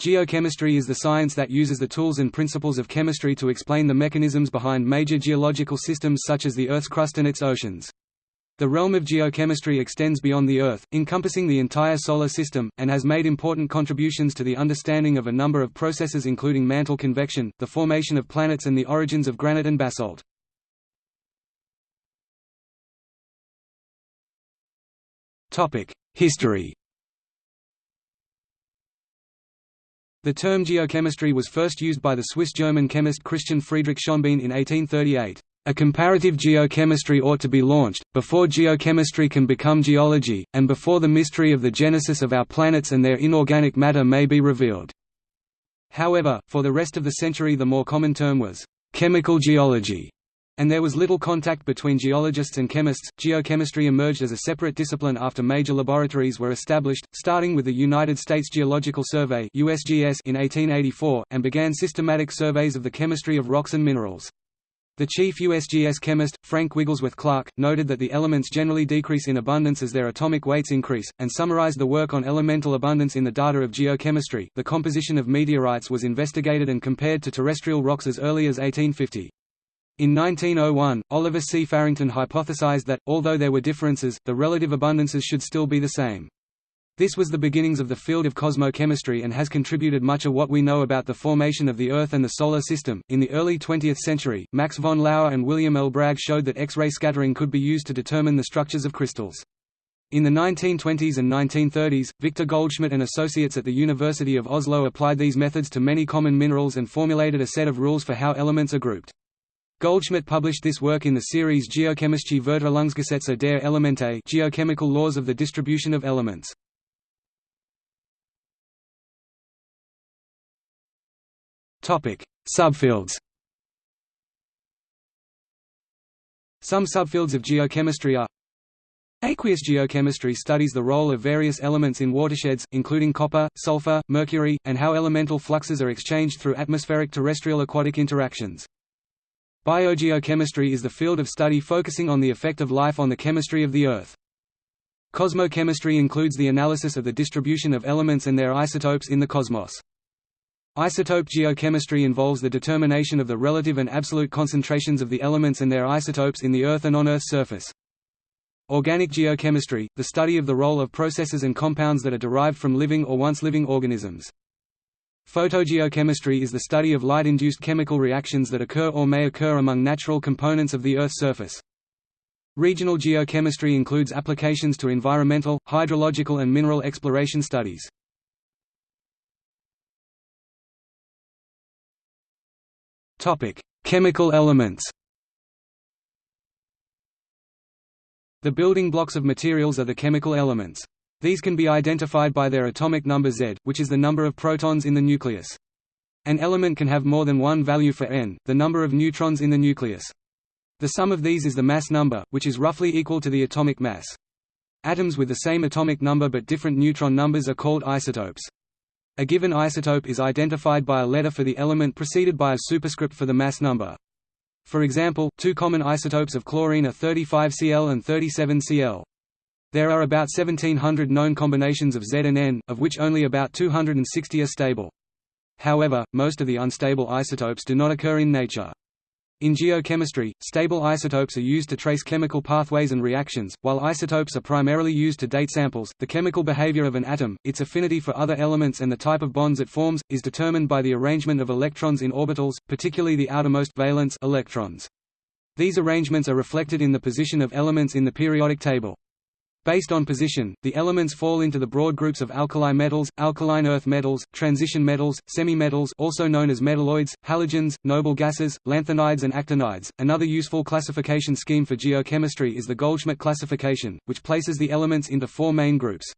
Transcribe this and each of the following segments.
Geochemistry is the science that uses the tools and principles of chemistry to explain the mechanisms behind major geological systems such as the Earth's crust and its oceans. The realm of geochemistry extends beyond the Earth, encompassing the entire Solar System, and has made important contributions to the understanding of a number of processes including mantle convection, the formation of planets and the origins of granite and basalt. History The term geochemistry was first used by the Swiss-German chemist Christian Friedrich Schonbein in 1838. A comparative geochemistry ought to be launched, before geochemistry can become geology, and before the mystery of the genesis of our planets and their inorganic matter may be revealed. However, for the rest of the century the more common term was chemical geology, and there was little contact between geologists and chemists. Geochemistry emerged as a separate discipline after major laboratories were established, starting with the United States Geological Survey (USGS) in 1884, and began systematic surveys of the chemistry of rocks and minerals. The chief USGS chemist, Frank Wigglesworth Clarke, noted that the elements generally decrease in abundance as their atomic weights increase, and summarized the work on elemental abundance in the data of geochemistry. The composition of meteorites was investigated and compared to terrestrial rocks as early as 1850. In 1901, Oliver C. Farrington hypothesized that, although there were differences, the relative abundances should still be the same. This was the beginnings of the field of cosmochemistry and has contributed much of what we know about the formation of the Earth and the Solar System. In the early 20th century, Max von Laue and William L. Bragg showed that X-ray scattering could be used to determine the structures of crystals. In the 1920s and 1930s, Victor Goldschmidt and associates at the University of Oslo applied these methods to many common minerals and formulated a set of rules for how elements are grouped. Goldschmidt published this work in the series Geochemische Verteilungsgesetze der Elemente geochemical laws of the distribution of elements. Subfields. Some subfields of geochemistry are Aqueous geochemistry studies the role of various elements in watersheds, including copper, sulfur, mercury, and how elemental fluxes are exchanged through atmospheric terrestrial aquatic interactions. Biogeochemistry is the field of study focusing on the effect of life on the chemistry of the Earth. Cosmochemistry includes the analysis of the distribution of elements and their isotopes in the cosmos. Isotope geochemistry involves the determination of the relative and absolute concentrations of the elements and their isotopes in the Earth and on Earth's surface. Organic geochemistry, the study of the role of processes and compounds that are derived from living or once living organisms. Photogeochemistry is the study of light-induced chemical reactions that occur or may occur among natural components of the Earth's surface. Regional geochemistry includes applications to environmental, hydrological and mineral exploration studies. Chemical elements. The building blocks of materials are the chemical elements. These can be identified by their atomic number Z, which is the number of protons in the nucleus. An element can have more than one value for n, the number of neutrons in the nucleus. The sum of these is the mass number, which is roughly equal to the atomic mass. Atoms with the same atomic number but different neutron numbers are called isotopes. A given isotope is identified by a letter for the element preceded by a superscript for the mass number. For example, two common isotopes of chlorine are 35Cl and 37Cl. There are about 1700 known combinations of Z and N, of which only about 260 are stable. However, most of the unstable isotopes do not occur in nature. In geochemistry, stable isotopes are used to trace chemical pathways and reactions, while isotopes are primarily used to date samples. The chemical behavior of an atom, its affinity for other elements and the type of bonds it forms, is determined by the arrangement of electrons in orbitals, particularly the outermost valence electrons. These arrangements are reflected in the position of elements in the periodic table. Based on position, the elements fall into the broad groups of alkali metals, alkaline earth metals, transition metals, semi-metals also known as metalloids, halogens, noble gases, lanthanides and actinides. Another useful classification scheme for geochemistry is the Goldschmidt classification, which places the elements into four main groups.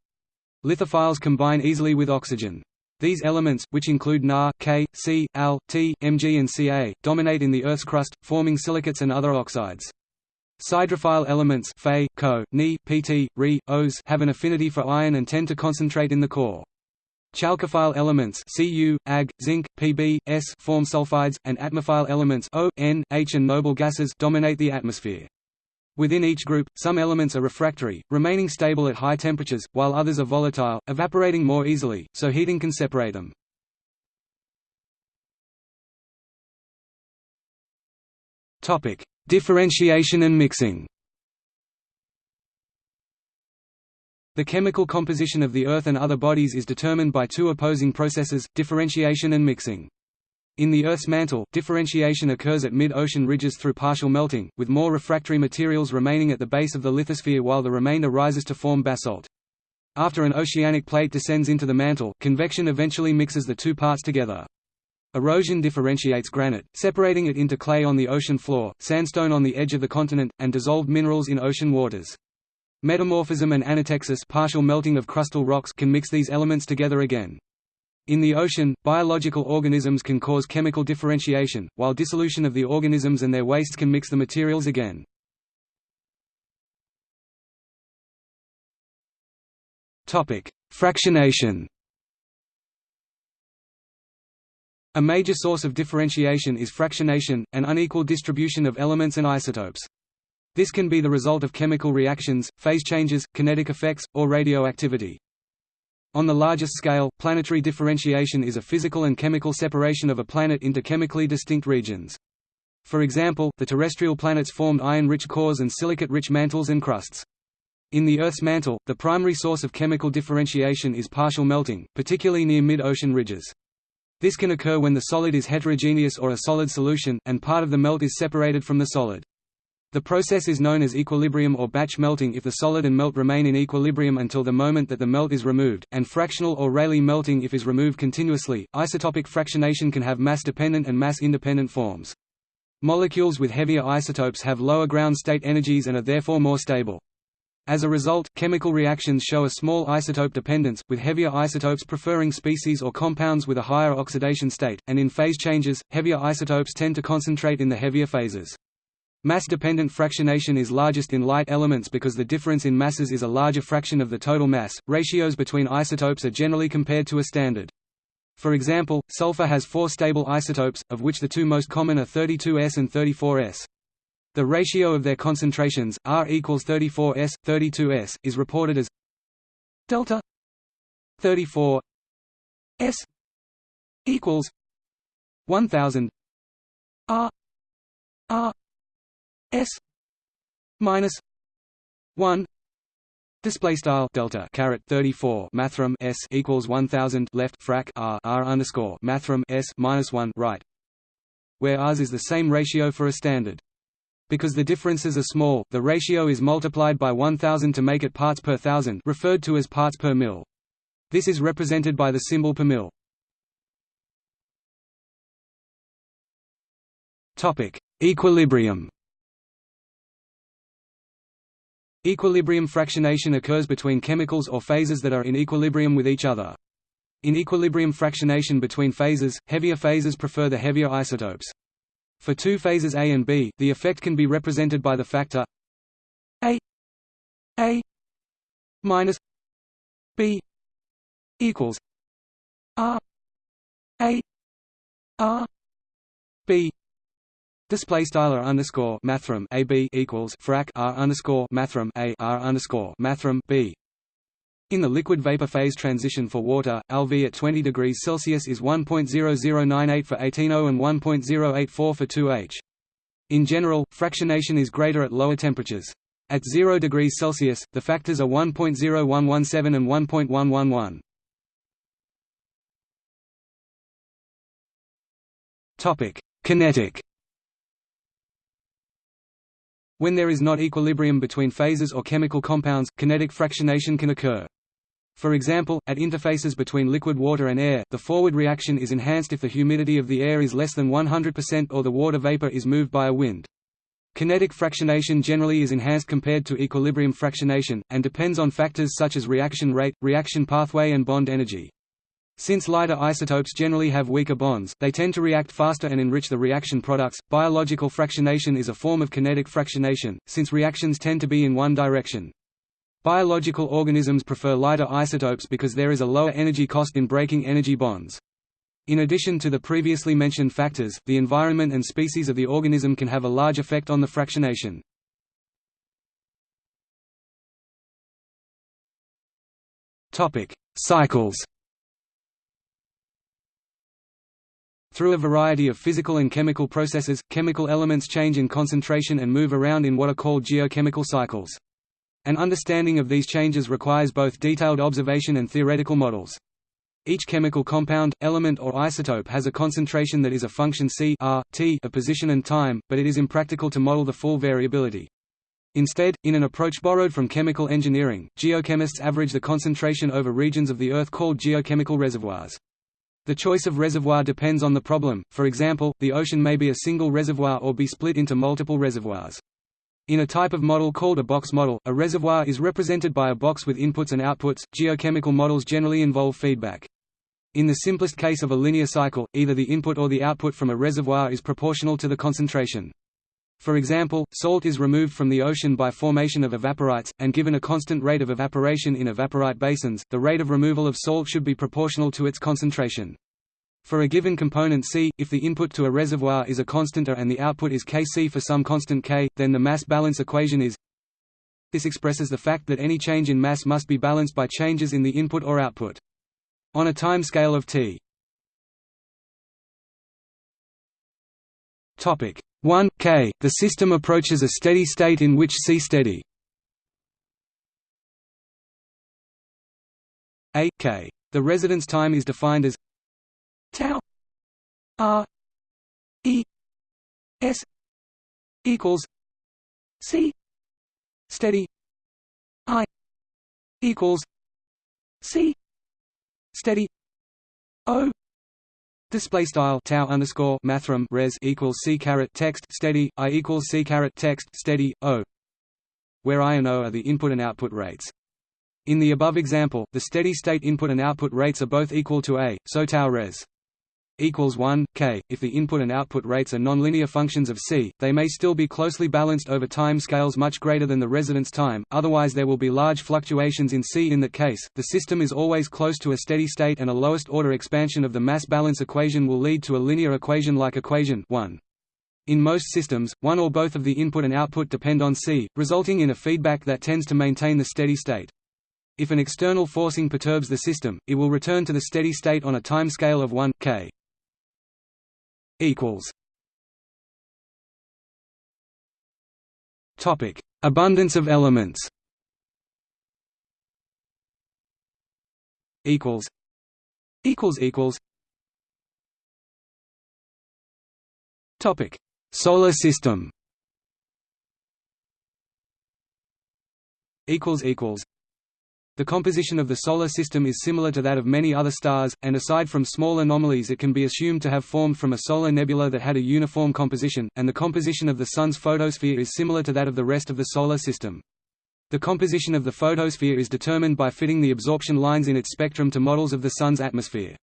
Lithophiles combine easily with oxygen. These elements, which include Na, K, C, Al, T, Mg and Ca, dominate in the Earth's crust, forming silicates and other oxides. Siderophile elements Fe, Co, Ni, Pt, Re, Os have an affinity for iron and tend to concentrate in the core. Chalcophile elements Cu, Ag, Zinc, Pb, S form sulfides, and atmophile elements O, N, H and noble gases dominate the atmosphere. Within each group, some elements are refractory, remaining stable at high temperatures, while others are volatile, evaporating more easily, so heating can separate them. Topic: Differentiation and mixing. The chemical composition of the Earth and other bodies is determined by two opposing processes, differentiation and mixing. In the Earth's mantle, differentiation occurs at mid-ocean ridges through partial melting, with more refractory materials remaining at the base of the lithosphere while the remainder rises to form basalt. After an oceanic plate descends into the mantle, convection eventually mixes the two parts together. Erosion differentiates granite, separating it into clay on the ocean floor, sandstone on the edge of the continent, and dissolved minerals in ocean waters. Metamorphism and anatexis partial melting of crustal rocks can mix these elements together again. In the ocean, biological organisms can cause chemical differentiation, while dissolution of the organisms and their wastes can mix the materials again. Fractionation A major source of differentiation is fractionation, an unequal distribution of elements and isotopes. This can be the result of chemical reactions, phase changes, kinetic effects, or radioactivity. On the largest scale, planetary differentiation is a physical and chemical separation of a planet into chemically distinct regions. For example, the terrestrial planets formed iron-rich cores and silicate-rich mantles and crusts. In the Earth's mantle, the primary source of chemical differentiation is partial melting, particularly near mid-ocean ridges. This can occur when the solid is heterogeneous or a solid solution, and part of the melt is separated from the solid. The process is known as equilibrium or batch melting if the solid and melt remain in equilibrium until the moment that the melt is removed, and fractional or Rayleigh melting if is removed continuously. Isotopic fractionation can have mass-dependent and mass-independent forms. Molecules with heavier isotopes have lower ground state energies and are therefore more stable. As a result, chemical reactions show a small isotope dependence, with heavier isotopes preferring species or compounds with a higher oxidation state, and in phase changes, heavier isotopes tend to concentrate in the heavier phases. Mass-dependent fractionation is largest in light elements because the difference in masses is a larger fraction of the total mass. Ratios between isotopes are generally compared to a standard. For example, sulfur has four stable isotopes, of which the two most common are 32S and 34S. The ratio of their concentrations, R equals 34S, 32S, is reported as delta 34 S equals 1000 R R S minus one Display style delta caret thirty four mathrm s equals one thousand left frac r r underscore mathrm s minus one right, where r's is the same ratio for a standard. Because the differences are small, the ratio is multiplied by 1000 to make it parts per thousand, referred to as parts per mil. This is represented by the symbol per mil. Equilibrium. Equilibrium fractionation occurs between chemicals or phases that are in equilibrium with each other. In equilibrium fractionation between phases, heavier phases prefer the heavier isotopes. For two phases A and B, the effect can be represented by the factor A A minus B equals R A R B Display style r underscore mathrm a b equals frac r underscore mathrm a r underscore mathrm b. In the liquid vapor phase transition for water, LV at 20 degrees Celsius is 1.0098 for 18O and 1.084 for 2H. In general, fractionation is greater at lower temperatures. At 0 degrees Celsius, the factors are 1.0117 and 1.111. Topic: Kinetic when there is not equilibrium between phases or chemical compounds, kinetic fractionation can occur. For example, at interfaces between liquid water and air, the forward reaction is enhanced if the humidity of the air is less than 100% or the water vapor is moved by a wind. Kinetic fractionation generally is enhanced compared to equilibrium fractionation, and depends on factors such as reaction rate, reaction pathway and bond energy. Since lighter isotopes generally have weaker bonds, they tend to react faster and enrich the reaction products. Biological fractionation is a form of kinetic fractionation, since reactions tend to be in one direction. Biological organisms prefer lighter isotopes because there is a lower energy cost in breaking energy bonds. In addition to the previously mentioned factors, the environment and species of the organism can have a large effect on the fractionation. Topic: Cycles. Through a variety of physical and chemical processes, chemical elements change in concentration and move around in what are called geochemical cycles. An understanding of these changes requires both detailed observation and theoretical models. Each chemical compound, element or isotope has a concentration that is a function c r, t of position and time, but it is impractical to model the full variability. Instead, in an approach borrowed from chemical engineering, geochemists average the concentration over regions of the Earth called geochemical reservoirs. The choice of reservoir depends on the problem, for example, the ocean may be a single reservoir or be split into multiple reservoirs. In a type of model called a box model, a reservoir is represented by a box with inputs and outputs. Geochemical models generally involve feedback. In the simplest case of a linear cycle, either the input or the output from a reservoir is proportional to the concentration. For example, salt is removed from the ocean by formation of evaporites, and given a constant rate of evaporation in evaporite basins, the rate of removal of salt should be proportional to its concentration. For a given component C, if the input to a reservoir is a constant A and the output is Kc for some constant K, then the mass balance equation is This expresses the fact that any change in mass must be balanced by changes in the input or output. On a time scale of t Topic 1 k, the system approaches a steady state in which C steady a k. The residence time is defined as tau. R e s. Equals c. Steady. I. Equals c. Steady. O. Display style. Tau underscore mathrm res equals c caret text steady. I equals c caret text steady. O. Where i and o are the input and output rates. In the above example the steady state input and output rates are both equal to a so tau res equals 1 k. If the input and output rates are nonlinear functions of c, they may still be closely balanced over time scales much greater than the residence time, otherwise there will be large fluctuations in c. In that case, the system is always close to a steady state and a lowest order expansion of the mass balance equation will lead to a linear equation like equation 1. In most systems, one or both of the input and output depend on c, resulting in a feedback that tends to maintain the steady state. If an external forcing perturbs the system, it will return to the steady state on a time scale of 1 k equals Topic: Abundance of elements. Equals. Equals equals. Topic: Solar system. Equals equals. The composition of the Solar System is similar to that of many other stars, and aside from small anomalies it can be assumed to have formed from a solar nebula that had a uniform composition, and the composition of the Sun's photosphere is similar to that of the rest of the Solar System. The composition of the photosphere is determined by fitting the absorption lines in its spectrum to models of the Sun's atmosphere.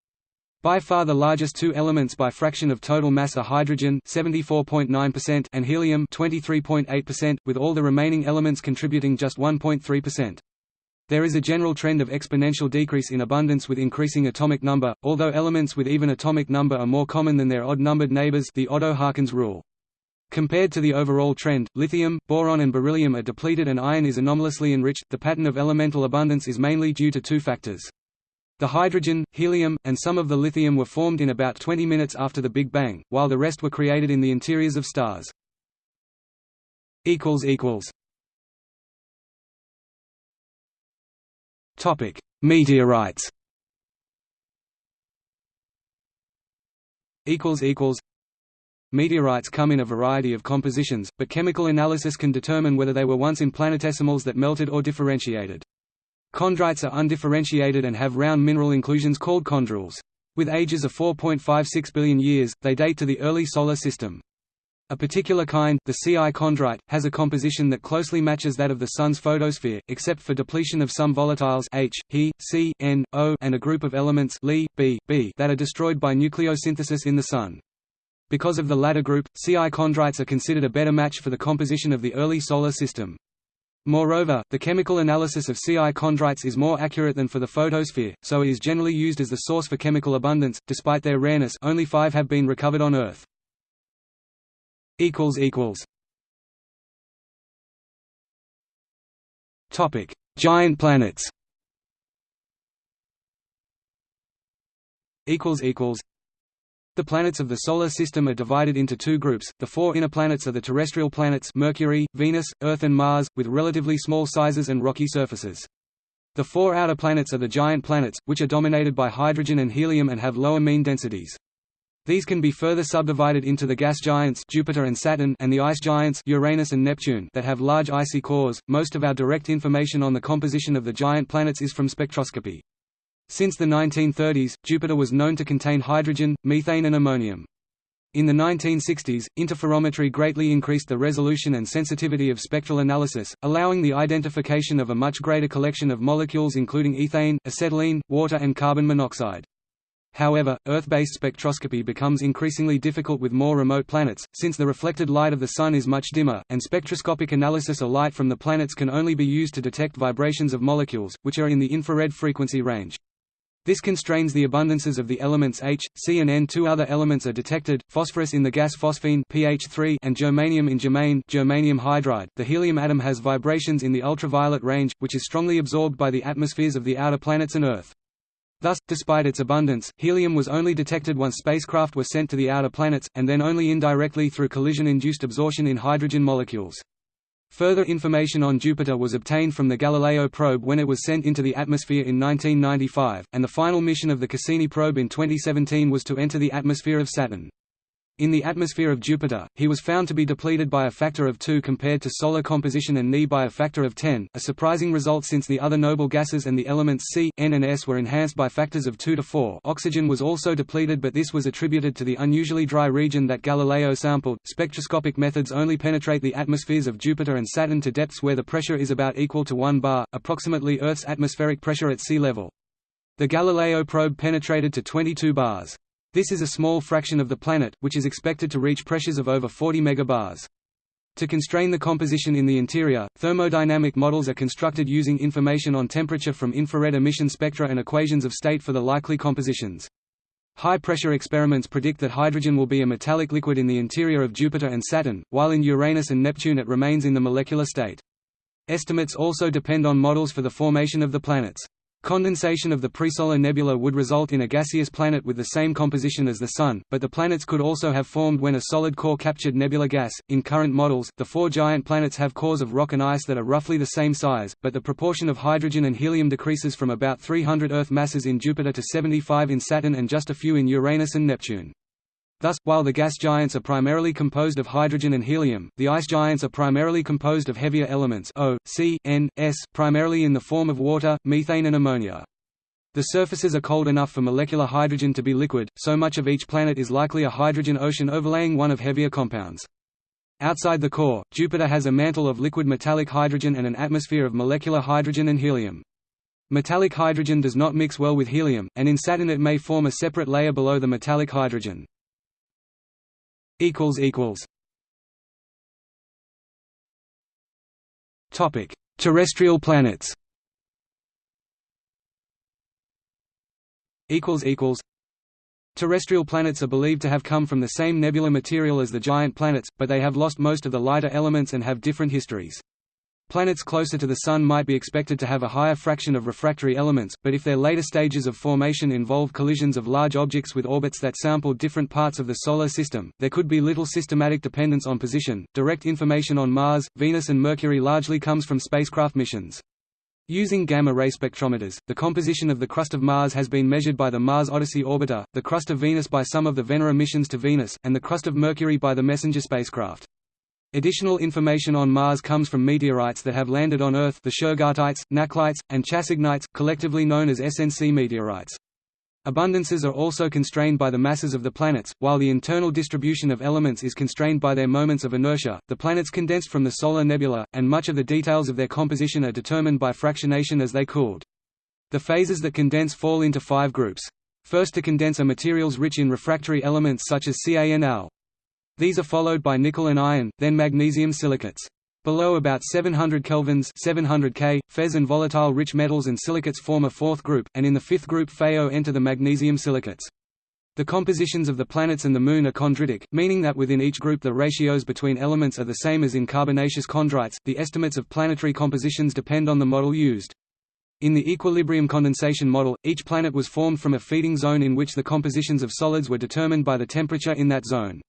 By far the largest two elements by fraction of total mass are hydrogen 74.9% and helium 23.8%, with all the remaining elements contributing just 1.3%. There is a general trend of exponential decrease in abundance with increasing atomic number, although elements with even atomic number are more common than their odd-numbered neighbors the Oddo-Harkins rule. Compared to the overall trend, lithium, boron and beryllium are depleted and iron is anomalously enriched. The pattern of elemental abundance is mainly due to two factors. The hydrogen, helium, and some of the lithium were formed in about 20 minutes after the Big Bang, while the rest were created in the interiors of stars. Topic: Meteorites. Equals equals. Meteorites come in a variety of compositions, but chemical analysis can determine whether they were once in planetesimals that melted or differentiated. Chondrites are undifferentiated and have round mineral inclusions called chondrules. With ages of 4.56 billion years, they date to the early Solar System. A particular kind, the Ci chondrite, has a composition that closely matches that of the Sun's photosphere, except for depletion of some volatiles H, He, C, N, O and a group of elements Li, B, B that are destroyed by nucleosynthesis in the Sun. Because of the latter group, Ci chondrites are considered a better match for the composition of the early Solar System. Moreover, the chemical analysis of Ci chondrites is more accurate than for the photosphere, so it is generally used as the source for chemical abundance. Despite their rareness, only five have been recovered on Earth equals equals Topic: Giant planets. Equals equals. The planets of the Solar System are divided into two groups, the four inner planets are the terrestrial planets Mercury, Venus, Earth and Mars, with relatively small sizes and rocky surfaces. The four outer planets are the giant planets, which are dominated by hydrogen and helium and have lower mean densities. These can be further subdivided into the gas giants Jupiter and Saturn and the ice giants Uranus and Neptune that have large icy cores. Most of our direct information on the composition of the giant planets is from spectroscopy. Since the 1930s, Jupiter was known to contain hydrogen, methane and ammonium. In the 1960s, interferometry greatly increased the resolution and sensitivity of spectral analysis, allowing the identification of a much greater collection of molecules including ethane, acetylene, water and carbon monoxide. However, Earth-based spectroscopy becomes increasingly difficult with more remote planets, since the reflected light of the Sun is much dimmer, and spectroscopic analysis of light from the planets can only be used to detect vibrations of molecules, which are in the infrared frequency range. This constrains the abundances of the elements H, C and N. Two other elements are detected, phosphorus in the gas phosphine pH3 and germanium in germane germanium hydride. The helium atom has vibrations in the ultraviolet range, which is strongly absorbed by the atmospheres of the outer planets and Earth. Thus, despite its abundance, helium was only detected once spacecraft were sent to the outer planets, and then only indirectly through collision-induced absorption in hydrogen molecules. Further information on Jupiter was obtained from the Galileo probe when it was sent into the atmosphere in 1995, and the final mission of the Cassini probe in 2017 was to enter the atmosphere of Saturn. In the atmosphere of Jupiter, he was found to be depleted by a factor of 2 compared to solar composition and Ne by a factor of 10, a surprising result since the other noble gases and the elements C, N and S were enhanced by factors of 2 to 4. Oxygen was also depleted but this was attributed to the unusually dry region that Galileo sampled. Spectroscopic methods only penetrate the atmospheres of Jupiter and Saturn to depths where the pressure is about equal to 1 bar, approximately Earth's atmospheric pressure at sea level. The Galileo probe penetrated to 22 bars. This is a small fraction of the planet, which is expected to reach pressures of over 40 megabars. To constrain the composition in the interior, thermodynamic models are constructed using information on temperature from infrared emission spectra and equations of state for the likely compositions. High-pressure experiments predict that hydrogen will be a metallic liquid in the interior of Jupiter and Saturn, while in Uranus and Neptune it remains in the molecular state. Estimates also depend on models for the formation of the planets. Condensation of the presolar nebula would result in a gaseous planet with the same composition as the Sun, but the planets could also have formed when a solid core captured nebula gas. In current models, the four giant planets have cores of rock and ice that are roughly the same size, but the proportion of hydrogen and helium decreases from about 300 Earth masses in Jupiter to 75 in Saturn and just a few in Uranus and Neptune. Thus, while the gas giants are primarily composed of hydrogen and helium, the ice giants are primarily composed of heavier elements O, C, N, S, primarily in the form of water, methane and ammonia. The surfaces are cold enough for molecular hydrogen to be liquid, so much of each planet is likely a hydrogen ocean overlaying one of heavier compounds. Outside the core, Jupiter has a mantle of liquid metallic hydrogen and an atmosphere of molecular hydrogen and helium. Metallic hydrogen does not mix well with helium, and in Saturn it may form a separate layer below the metallic hydrogen equals equals Topic: Terrestrial planets. Equals equals. Terrestrial planets are believed to have come from the same nebular material as the giant planets, but they have lost most of the lighter elements and have different histories. Planets closer to the Sun might be expected to have a higher fraction of refractory elements, but if their later stages of formation involve collisions of large objects with orbits that sample different parts of the Solar System, there could be little systematic dependence on position. Direct information on Mars, Venus, and Mercury largely comes from spacecraft missions. Using gamma-ray spectrometers, the composition of the crust of Mars has been measured by the Mars Odyssey orbiter, the crust of Venus by some of the Venera missions to Venus, and the crust of Mercury by the Messenger spacecraft. Additional information on Mars comes from meteorites that have landed on Earth the Shergottites, Nakhlites, and Chassignites, collectively known as SNC meteorites. Abundances are also constrained by the masses of the planets, while the internal distribution of elements is constrained by their moments of inertia. The planets condensed from the solar nebula, and much of the details of their composition are determined by fractionation as they cooled. The phases that condense fall into five groups. First to condense are materials rich in refractory elements such as CaNl. These are followed by nickel and iron, then magnesium silicates. Below about 700 kelvins 700 K, Fe and volatile rich metals and silicates form a fourth group, and in the fifth group FeO enter the magnesium silicates. The compositions of the planets and the Moon are chondritic, meaning that within each group the ratios between elements are the same as in carbonaceous chondrites. The estimates of planetary compositions depend on the model used. In the equilibrium condensation model, each planet was formed from a feeding zone in which the compositions of solids were determined by the temperature in that zone.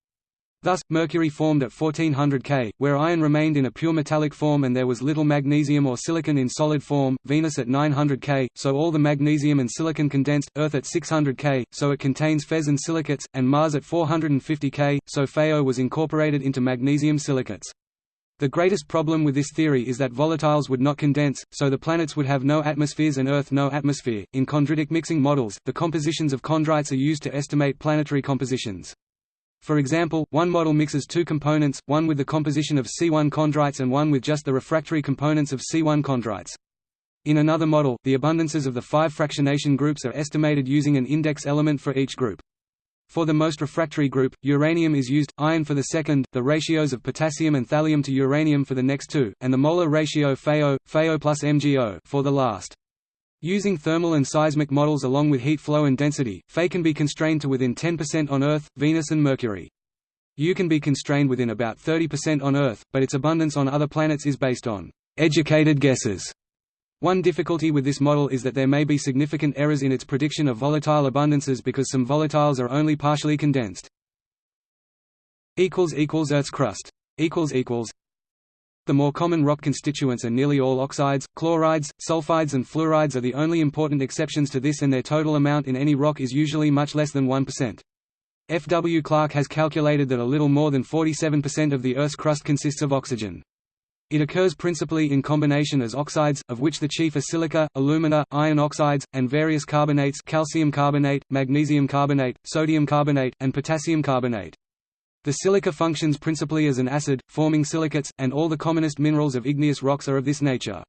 Thus, Mercury formed at 1400 K, where iron remained in a pure metallic form and there was little magnesium or silicon in solid form, Venus at 900 K, so all the magnesium and silicon condensed, Earth at 600 K, so it contains Fe and silicates, and Mars at 450 K, so FeO was incorporated into magnesium silicates. The greatest problem with this theory is that volatiles would not condense, so the planets would have no atmospheres and Earth no atmosphere. In chondritic mixing models, the compositions of chondrites are used to estimate planetary compositions. For example, one model mixes two components, one with the composition of C1 chondrites and one with just the refractory components of C1 chondrites. In another model, the abundances of the five fractionation groups are estimated using an index element for each group. For the most refractory group, uranium is used, iron for the second, the ratios of potassium and thallium to uranium for the next two, and the molar ratio FeO, FeO plus MgO for the last. Using thermal and seismic models along with heat flow and density, Fe can be constrained to within 10% on Earth, Venus and Mercury. U can be constrained within about 30% on Earth, but its abundance on other planets is based on educated guesses. One difficulty with this model is that there may be significant errors in its prediction of volatile abundances because some volatiles are only partially condensed. Earth's crust the more common rock constituents are nearly all oxides, chlorides, sulfides and fluorides are the only important exceptions to this and their total amount in any rock is usually much less than 1%. F. W. Clarke has calculated that a little more than 47% of the Earth's crust consists of oxygen. It occurs principally in combination as oxides, of which the chief are silica, alumina, iron oxides, and various carbonates calcium carbonate, magnesium carbonate, sodium carbonate, and potassium carbonate. The silica functions principally as an acid, forming silicates, and all the commonest minerals of igneous rocks are of this nature.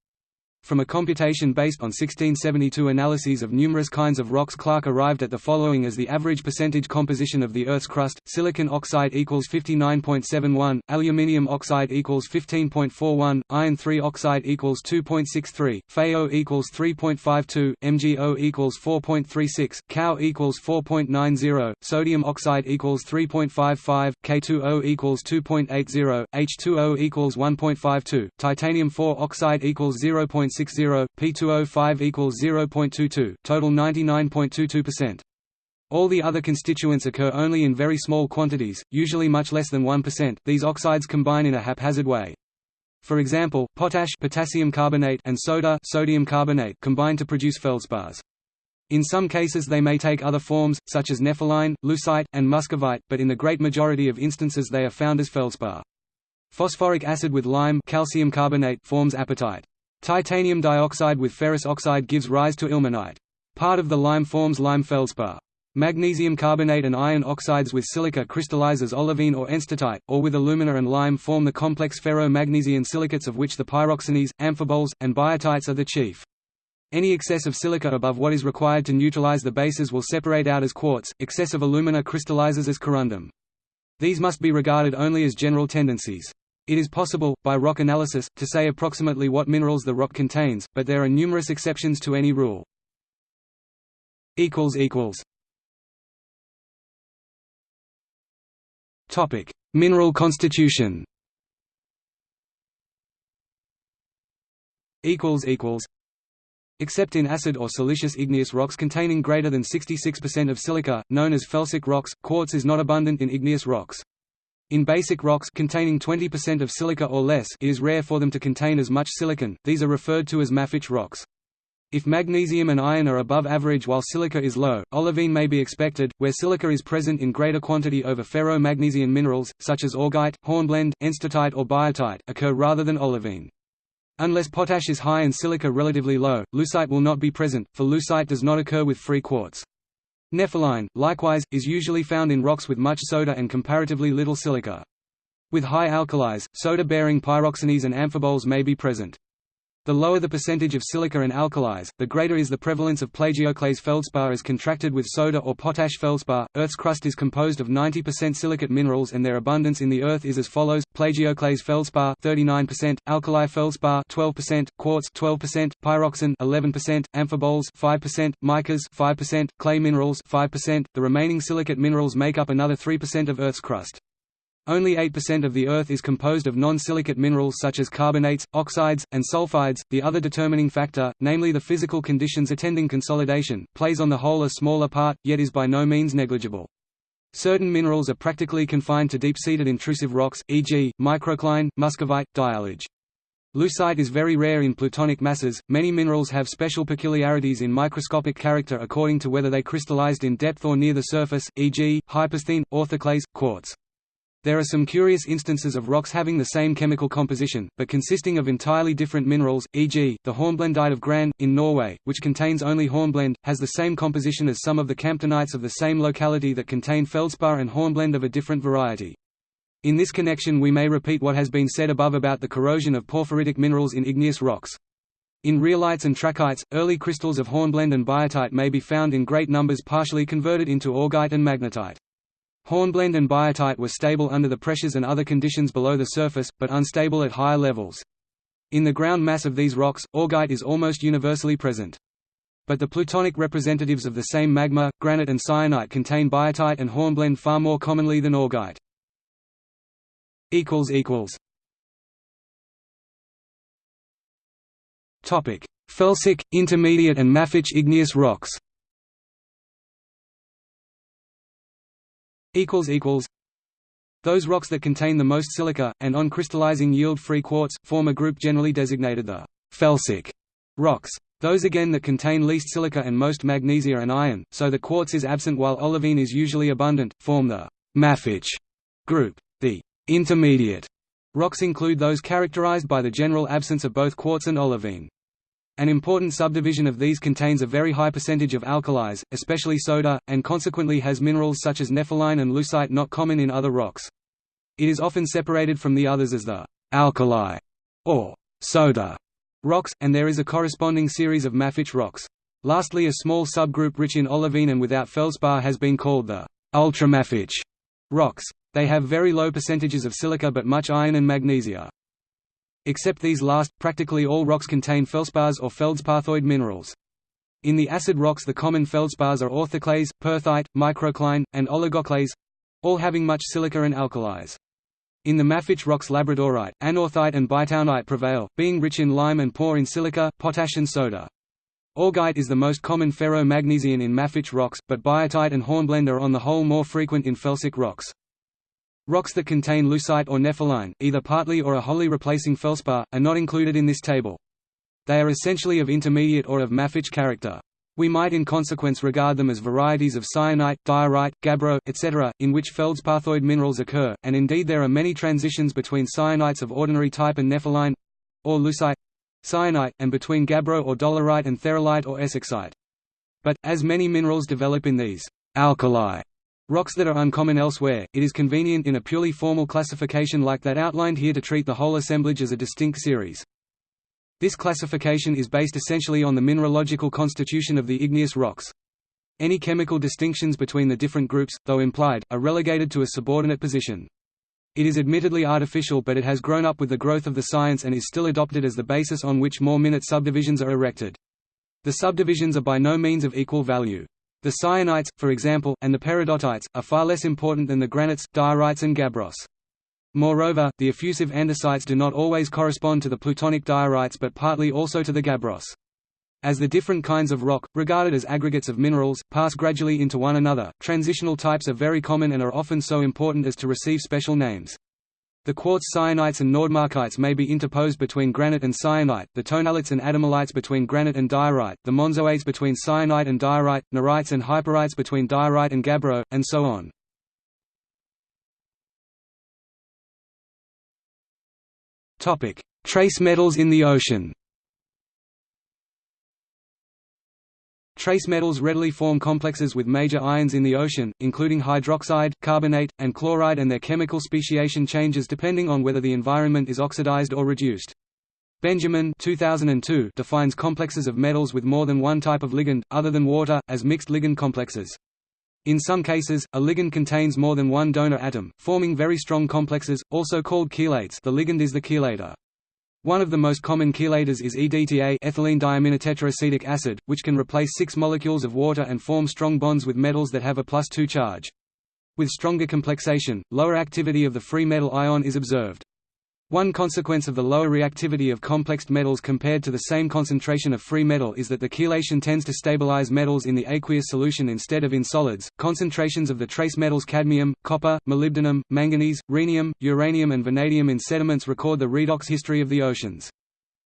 From a computation based on 1672 analyses of numerous kinds of rocks Clarke arrived at the following as the average percentage composition of the Earth's crust, silicon oxide equals 59.71, aluminium oxide equals 15.41, iron 3 oxide equals 2.63, FeO equals 3.52, MgO equals 4.36, Ca equals 4.90, sodium oxide equals 3.55, K2O equals 2.80, H2O equals 1.52, titanium 4 oxide equals 0. 0.60, P2O5 equals 0.22, total 99.22%. All the other constituents occur only in very small quantities, usually much less than 1%. These oxides combine in a haphazard way. For example, potash potassium carbonate and soda sodium carbonate combine to produce feldspars. In some cases they may take other forms, such as nepheline, leucite, and muscovite, but in the great majority of instances they are found as feldspar. Phosphoric acid with lime calcium carbonate forms apatite. Titanium dioxide with ferrous oxide gives rise to ilmenite. Part of the lime forms lime feldspar. Magnesium carbonate and iron oxides with silica crystallize as olivine or enstatite, or with alumina and lime form the complex ferro-magnesian silicates of which the pyroxenes, amphiboles, and biotites are the chief. Any excess of silica above what is required to neutralize the bases will separate out as quartz, excess of alumina crystallizes as corundum. These must be regarded only as general tendencies. It is possible, by rock analysis, to say approximately what minerals the rock contains, but there are numerous exceptions to any rule. Mineral constitution. Except in acid or siliceous igneous rocks containing greater than 66% of silica, known as felsic rocks, quartz is not abundant in igneous rocks. In basic rocks containing 20% of silica or less it is rare for them to contain as much silicon, these are referred to as mafic rocks. If magnesium and iron are above average while silica is low, olivine may be expected, where silica is present in greater quantity over ferro-magnesian minerals, such as augite, hornblende, enstatite or biotite, occur rather than olivine. Unless potash is high and silica relatively low, leucite will not be present, for leucite does not occur with free quartz. Nepheline, likewise, is usually found in rocks with much soda and comparatively little silica. With high alkalis, soda-bearing pyroxenes and amphiboles may be present. The lower the percentage of silica and alkalis, the greater is the prevalence of plagioclase feldspar as contracted with soda or potash feldspar. Earth's crust is composed of 90% silicate minerals and their abundance in the Earth is as follows: plagioclase feldspar 39%, alkali feldspar 12%, quartz 12%, pyroxene 11%, amphiboles 5%, micas 5%, clay minerals 5%. The remaining silicate minerals make up another 3% of Earth's crust. Only 8% of the Earth is composed of non-silicate minerals such as carbonates, oxides, and sulfides. The other determining factor, namely the physical conditions attending consolidation, plays on the whole a smaller part, yet is by no means negligible. Certain minerals are practically confined to deep-seated intrusive rocks, e.g., microcline, muscovite, diallage. Leucite is very rare in plutonic masses. Many minerals have special peculiarities in microscopic character according to whether they crystallized in depth or near the surface, e.g., hypersthene, orthoclase, quartz. There are some curious instances of rocks having the same chemical composition, but consisting of entirely different minerals, e.g., the hornblendite of Gran, in Norway, which contains only hornblende, has the same composition as some of the camptonites of the same locality that contain feldspar and hornblende of a different variety. In this connection we may repeat what has been said above about the corrosion of porphyritic minerals in igneous rocks. In rhyolites and trachytes, early crystals of hornblende and biotite may be found in great numbers partially converted into augite and magnetite. Hornblende and biotite were stable under the pressures and other conditions below the surface, but unstable at higher levels. In the ground mass of these rocks, augite is almost universally present. But the plutonic representatives of the same magma, granite and syenite contain biotite and hornblende far more commonly than augite. Felsic, intermediate and mafic igneous rocks Those rocks that contain the most silica, and on crystallizing yield free quartz, form a group generally designated the felsic rocks. Those again that contain least silica and most magnesia and iron, so the quartz is absent while olivine is usually abundant, form the mafic group. The intermediate rocks include those characterized by the general absence of both quartz and olivine. An important subdivision of these contains a very high percentage of alkalis, especially soda, and consequently has minerals such as nepheline and leucite not common in other rocks. It is often separated from the others as the alkali or soda rocks, and there is a corresponding series of mafic rocks. Lastly a small subgroup rich in olivine and without feldspar has been called the ultramafic rocks. They have very low percentages of silica but much iron and magnesia. Except these last, practically all rocks contain feldspars or feldspathoid minerals. In the acid rocks the common feldspars are orthoclase, perthite, microcline, and oligoclase—all having much silica and alkalis. In the mafic rocks labradorite, anorthite and bytownite prevail, being rich in lime and poor in silica, potash and soda. Augite is the most common ferro-magnesian in mafic rocks, but biotite and hornblende are on the whole more frequent in felsic rocks. Rocks that contain leucite or nepheline, either partly or a wholly replacing feldspar, are not included in this table. They are essentially of intermediate or of mafic character. We might in consequence regard them as varieties of syenite, diorite, gabbro, etc., in which feldspathoid minerals occur, and indeed there are many transitions between syenites of ordinary type and nepheline—or leucite—syenite, and between gabbro or dolerite and theralite or essexite. But, as many minerals develop in these alkali Rocks that are uncommon elsewhere, it is convenient in a purely formal classification like that outlined here to treat the whole assemblage as a distinct series. This classification is based essentially on the mineralogical constitution of the igneous rocks. Any chemical distinctions between the different groups, though implied, are relegated to a subordinate position. It is admittedly artificial but it has grown up with the growth of the science and is still adopted as the basis on which more minute subdivisions are erected. The subdivisions are by no means of equal value. The syenites, for example, and the peridotites, are far less important than the granites, diorites and gabbros. Moreover, the effusive andesites do not always correspond to the plutonic diorites but partly also to the gabbros. As the different kinds of rock, regarded as aggregates of minerals, pass gradually into one another, transitional types are very common and are often so important as to receive special names. The quartz syenites and nordmarkites may be interposed between granite and syenite, the tonalites and adamellites between granite and diorite, the monzonites between syenite and diorite, norites and hyperites between diorite and gabbro, and so on. Trace metals in the ocean Trace metals readily form complexes with major ions in the ocean, including hydroxide, carbonate, and chloride and their chemical speciation changes depending on whether the environment is oxidized or reduced. Benjamin 2002 defines complexes of metals with more than one type of ligand, other than water, as mixed ligand complexes. In some cases, a ligand contains more than one donor atom, forming very strong complexes, also called chelates the ligand is the chelator. One of the most common chelators is EDTA ethylene diaminotetraacetic acid, which can replace six molecules of water and form strong bonds with metals that have a plus 2 charge. With stronger complexation, lower activity of the free metal ion is observed. One consequence of the lower reactivity of complexed metals compared to the same concentration of free metal is that the chelation tends to stabilize metals in the aqueous solution instead of in solids. Concentrations of the trace metals cadmium, copper, molybdenum, manganese, rhenium, uranium, and vanadium in sediments record the redox history of the oceans.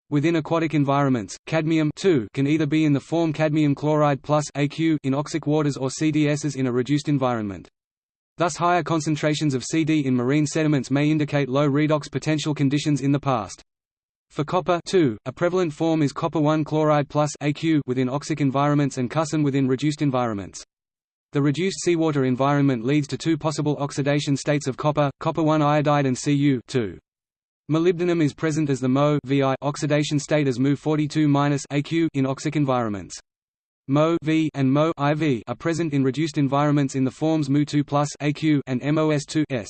Within aquatic environments, cadmium can either be in the form cadmium chloride plus in oxic waters or CDSs in a reduced environment. Thus higher concentrations of CD in marine sediments may indicate low redox potential conditions in the past. For copper a prevalent form is copper 1 chloride plus AQ within oxic environments and cusin within reduced environments. The reduced seawater environment leads to two possible oxidation states of copper, copper 1 iodide and Cu 2. Molybdenum is present as the Mo oxidation state as Mu42-AQ in oxic environments. Mo v and Mo IV are present in reduced environments in the forms Mu2 AQ and MOS2 S.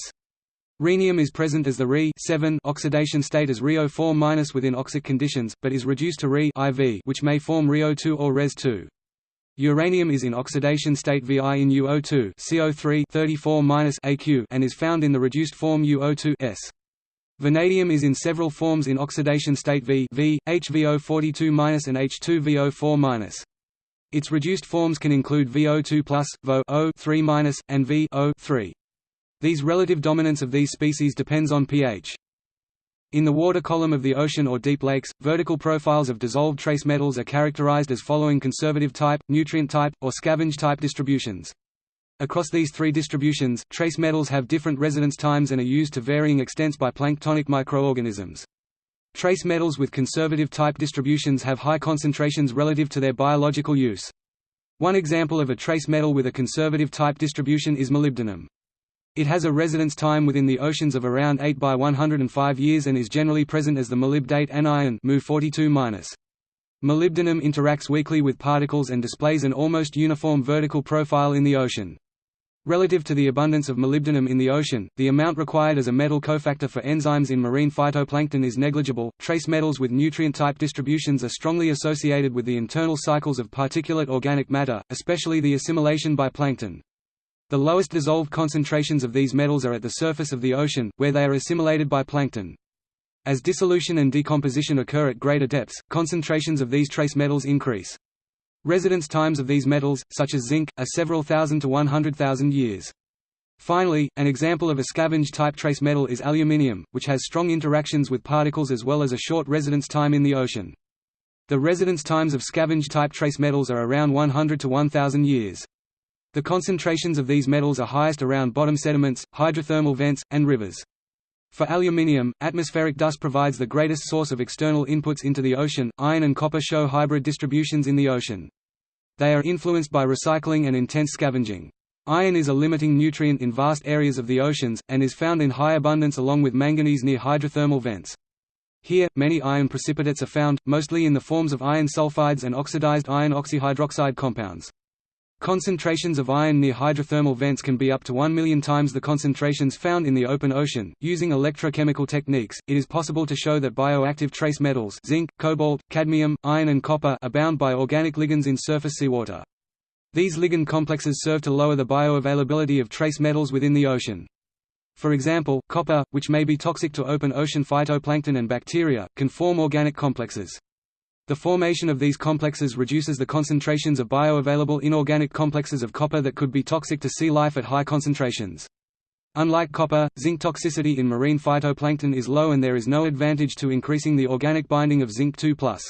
Rhenium is present as the Re 7 oxidation state as Rio4- within oxic conditions, but is reduced to Re IV which may form Rio2 or Res2. Uranium is in oxidation state Vi in UO2 CO3 34-AQ and is found in the reduced form UO2 S. Vanadium is in several forms in oxidation state V, v HVO42- and H2VO4-. Its reduced forms can include VO2+, VO 3 and VO 3 These relative dominance of these species depends on pH. In the water column of the ocean or deep lakes, vertical profiles of dissolved trace metals are characterized as following conservative type, nutrient type, or scavenge type distributions. Across these three distributions, trace metals have different residence times and are used to varying extents by planktonic microorganisms. Trace metals with conservative type distributions have high concentrations relative to their biological use. One example of a trace metal with a conservative type distribution is molybdenum. It has a residence time within the oceans of around 8 by 105 years and is generally present as the molybdate anion Mu 42 -. Molybdenum interacts weakly with particles and displays an almost uniform vertical profile in the ocean. Relative to the abundance of molybdenum in the ocean, the amount required as a metal cofactor for enzymes in marine phytoplankton is negligible. Trace metals with nutrient type distributions are strongly associated with the internal cycles of particulate organic matter, especially the assimilation by plankton. The lowest dissolved concentrations of these metals are at the surface of the ocean, where they are assimilated by plankton. As dissolution and decomposition occur at greater depths, concentrations of these trace metals increase. Residence times of these metals, such as zinc, are several thousand to 100,000 years. Finally, an example of a scavenge-type trace metal is aluminium, which has strong interactions with particles as well as a short residence time in the ocean. The residence times of scavenge-type trace metals are around 100 to 1000 years. The concentrations of these metals are highest around bottom sediments, hydrothermal vents, and rivers. For aluminium, atmospheric dust provides the greatest source of external inputs into the ocean. Iron and copper show hybrid distributions in the ocean. They are influenced by recycling and intense scavenging. Iron is a limiting nutrient in vast areas of the oceans, and is found in high abundance along with manganese near hydrothermal vents. Here, many iron precipitates are found, mostly in the forms of iron sulfides and oxidized iron oxyhydroxide compounds. Concentrations of iron near hydrothermal vents can be up to 1 million times the concentrations found in the open ocean. Using electrochemical techniques, it is possible to show that bioactive trace metals zinc, cobalt, cadmium, iron and copper are bound by organic ligands in surface seawater. These ligand complexes serve to lower the bioavailability of trace metals within the ocean. For example, copper, which may be toxic to open ocean phytoplankton and bacteria, can form organic complexes. The formation of these complexes reduces the concentrations of bioavailable inorganic complexes of copper that could be toxic to sea life at high concentrations. Unlike copper, zinc toxicity in marine phytoplankton is low and there is no advantage to increasing the organic binding of zinc 2+.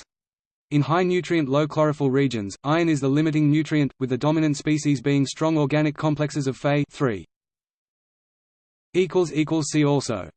In high nutrient low chlorophyll regions, iron is the limiting nutrient, with the dominant species being strong organic complexes of Fe 3. See also